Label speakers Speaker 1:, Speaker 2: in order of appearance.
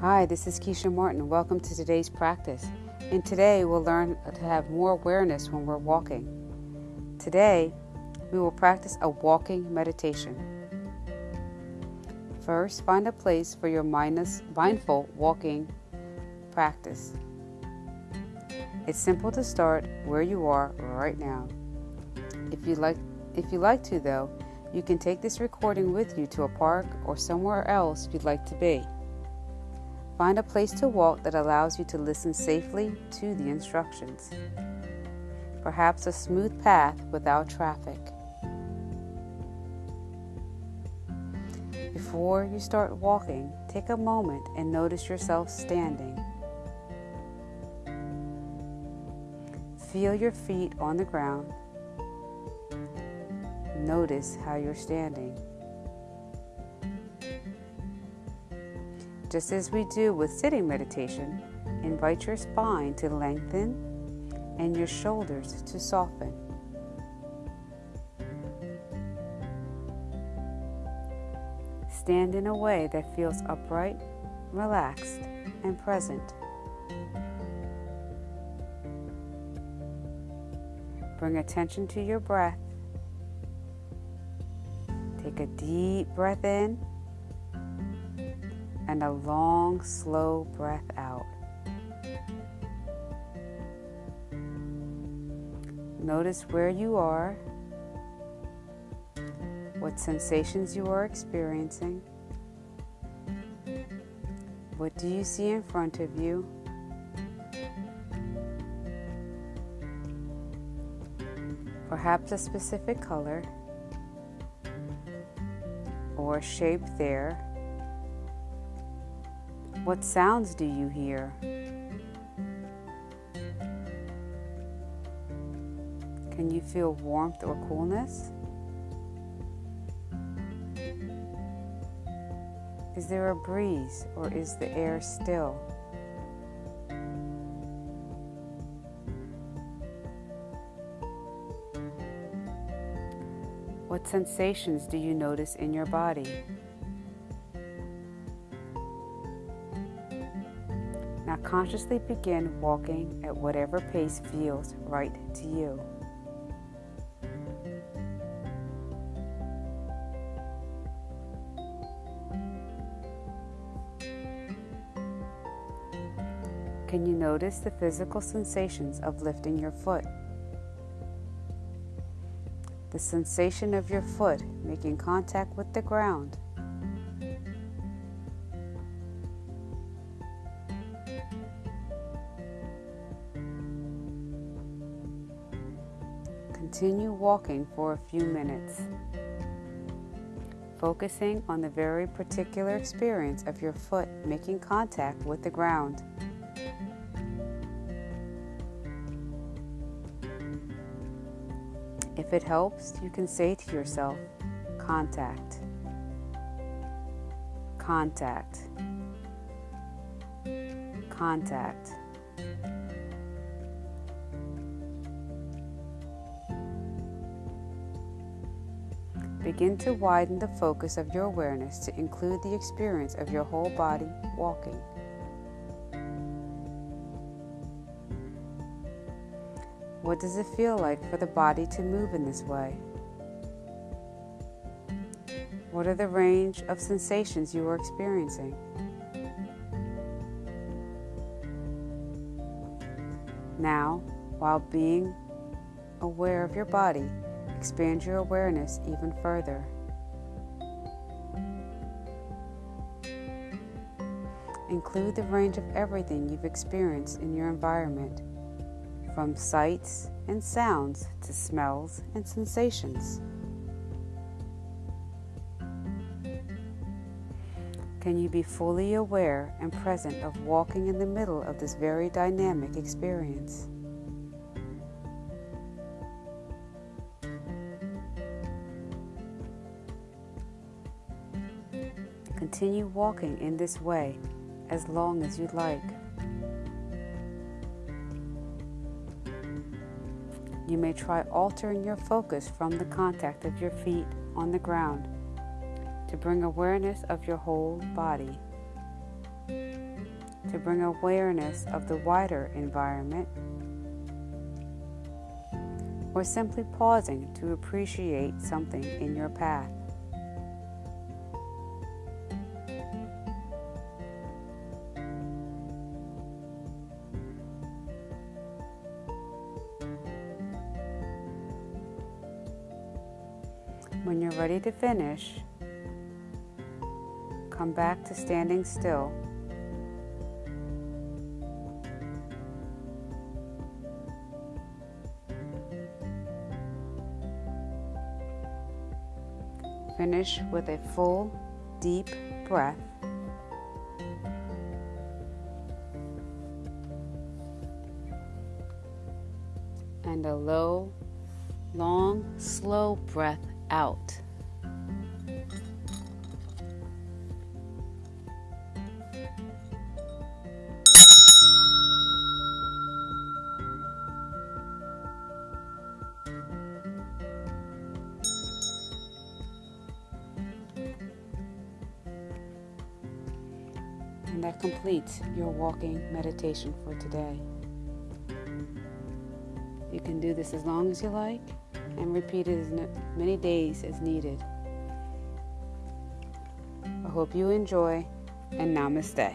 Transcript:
Speaker 1: Hi, this is Keisha Martin. Welcome to today's practice. And today we'll learn to have more awareness when we're walking. Today, we will practice a walking meditation. First, find a place for your mindful walking practice. It's simple to start where you are right now. If you like if you like to though, you can take this recording with you to a park or somewhere else you'd like to be. Find a place to walk that allows you to listen safely to the instructions. Perhaps a smooth path without traffic. Before you start walking, take a moment and notice yourself standing. Feel your feet on the ground Notice how you're standing. Just as we do with sitting meditation, invite your spine to lengthen and your shoulders to soften. Stand in a way that feels upright, relaxed, and present. Bring attention to your breath Take a deep breath in and a long, slow breath out. Notice where you are, what sensations you are experiencing. What do you see in front of you? Perhaps a specific color or shape there. What sounds do you hear? Can you feel warmth or coolness? Is there a breeze or is the air still? What sensations do you notice in your body? Now consciously begin walking at whatever pace feels right to you. Can you notice the physical sensations of lifting your foot? the sensation of your foot making contact with the ground. Continue walking for a few minutes, focusing on the very particular experience of your foot making contact with the ground. If it helps, you can say to yourself, contact, contact, contact. Begin to widen the focus of your awareness to include the experience of your whole body walking. What does it feel like for the body to move in this way? What are the range of sensations you are experiencing? Now, while being aware of your body, expand your awareness even further. Include the range of everything you've experienced in your environment from sights and sounds to smells and sensations. Can you be fully aware and present of walking in the middle of this very dynamic experience? Continue walking in this way as long as you'd like. You may try altering your focus from the contact of your feet on the ground to bring awareness of your whole body. to bring awareness of the wider environment, or simply pausing to appreciate something in your path. When you're ready to finish, come back to standing still. Finish with a full, deep breath. And a low, long, slow breath out. And that completes your walking meditation for today. You can do this as long as you like and repeat it as many days as needed. I hope you enjoy and namaste.